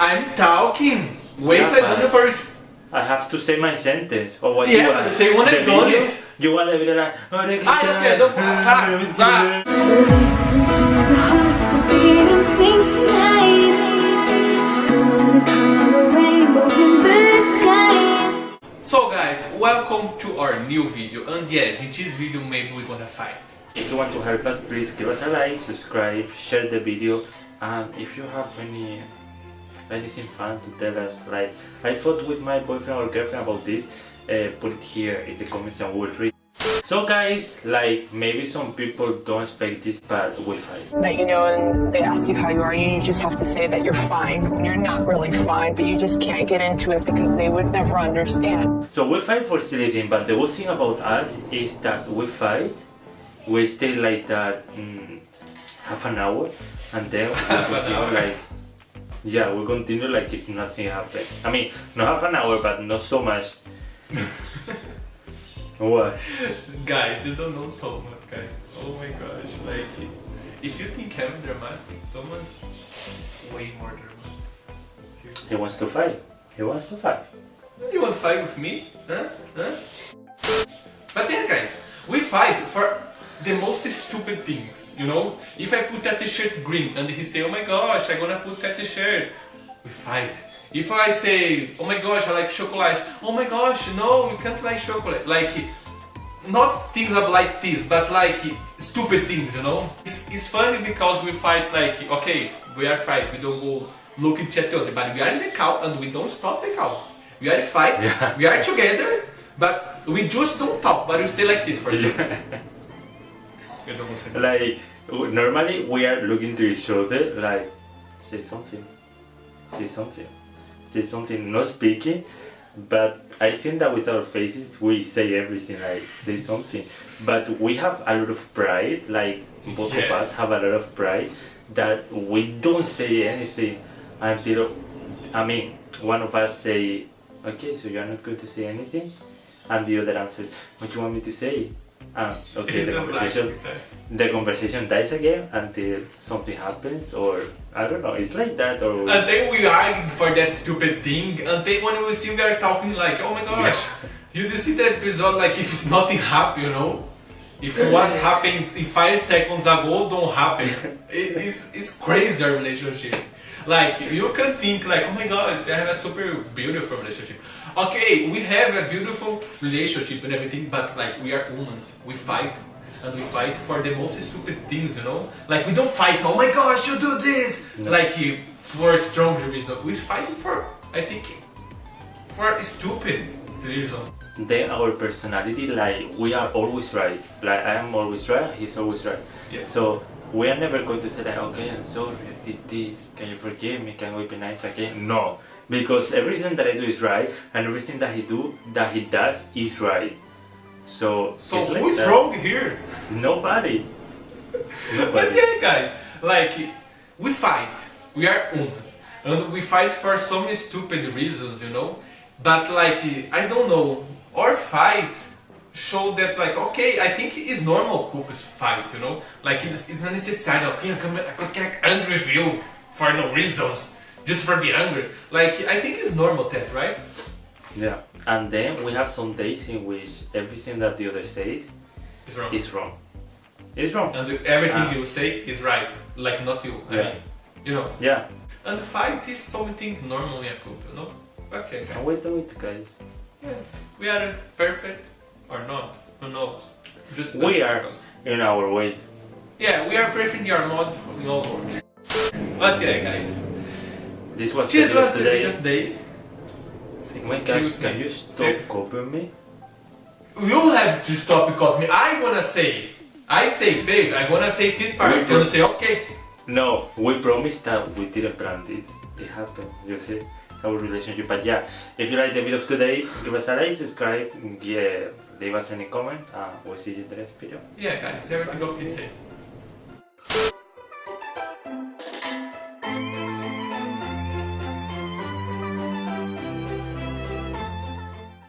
I'm talking. Wait Yeah, a but- minute for. I have to say my sentence. Or what Yeah, you but say when the I done video? it. You want the video like... Ah, okay, don't... Ah, ah. Beating sing tonight. Gonna color rainbows in. So guys, welcome to our new video. And yes, in this video maybe we're gonna fight. If you want to help us, please give us a like, subscribe, share the video, and if you have any anything fun to tell us, like I fought with my boyfriend or girlfriend about this, uh, put it here in the comments and we'll read. So guys, like maybe some people don't expect this, but we'll fight. that you know and they ask you how you are you just have to say that you're fine when you're not really fine but you just can't get into it because they would never understand So we fight for silly thing, but the good thing about us is that we fight, we stay like that mm, half an hour, and then we Half an continue hour. like yeah, we continue like if nothing happened. I mean, not half an hour, but not so much. what? Guys, you don't know Thomas, guys. Oh my gosh, like... If you think I'm dramatic, Thomas is way more dramatic. He wants to fight. He wants to fight. You want to fight with me? Huh? Huh? But yeah, guys, we fight for the most stupid things, you know? If I put that t-shirt green and he say, oh my gosh, I'm gonna put that t-shirt, we fight. If I say, oh my gosh, I like chocolate, oh my gosh, no, you can't like chocolate. Like, not things like this, but like stupid things, you know? It's, it's funny because we fight like, okay, we are fight, we don't go look at each other, but we are in the cow and we don't stop the cow. We are fight, Yeah. we are together, but we just don't talk, but we stay like this for não consigo. Like normally we are looking to each other like say something, say something, say something. Not speaking, but I think that with our faces we say everything like say something. But we have a lot of pride. Like both of us have a lot of pride that we don't say anything until I mean one of us say, okay, so you are not going to say anything, and the other answers, what do you want me to say? Ah, okay, the conversation like- the conversation dies again until something happens or I don't know, it's like that or And then we argue for that stupid thing, and then when we see we are talking like, oh my gosh, you just see that episode like if it's nothing happen, you know? If what's happened in five seconds ago don't happen. It- it's, it's crazy our relationship. Like you can think like, oh my gosh, I have a super beautiful relationship. Okay, we have a beautiful relationship and everything, but like we are humans, we fight. And we fight for the most stupid things, you know? Like we don't fight, oh my gosh, you do this! Like for a strong reason. We're fighting for, I think, for stupid reasons. then our personality like we are always right. Like I am always right, he's always right. Yes. So we are never going to say like okay I'm sorry I did this, can you forgive me, can we be nice again? No. Because everything that I do is right and everything that he do that he does is right. So So it's like who's that. wrong here? Nobody. But Nobody. yeah, guys, like we fight, we are humans, and we fight for some stupid reasons, you know. But like I don't know, our fights show that like okay, I think it's normal couples fight, you know. Like it's, it's not necessary. Okay, I can I could get angry with you for no reasons, just for being angry. Like I think it's normal that, right? Yeah. And then we have some days in which everything that the other says is wrong. is wrong. It's wrong. and everything Ah. you say is right, like not you. I Yeah. mean, you know. Yeah. And fight is something normal in a couple, no? Okay, guys. we do it, guys. Yeah. We are perfect or not, who knows? Just We are. because- In our way. Yeah, we are perfect in our mod from your world. But yeah, guys. This was the video was the today. video. Oh my gosh, can you stop copying me? You have to stop because me. I wanna say. I say big. I wanna say this part. We You wanna say okay. No, we promised that we didn't plan this. It happened, you see? It's our relationship. But yeah, if you like the video of today, give us a like, subscribe, yeah, leave us any comment, and we'll see you in the next video. Yeah, guys. Everything of the same.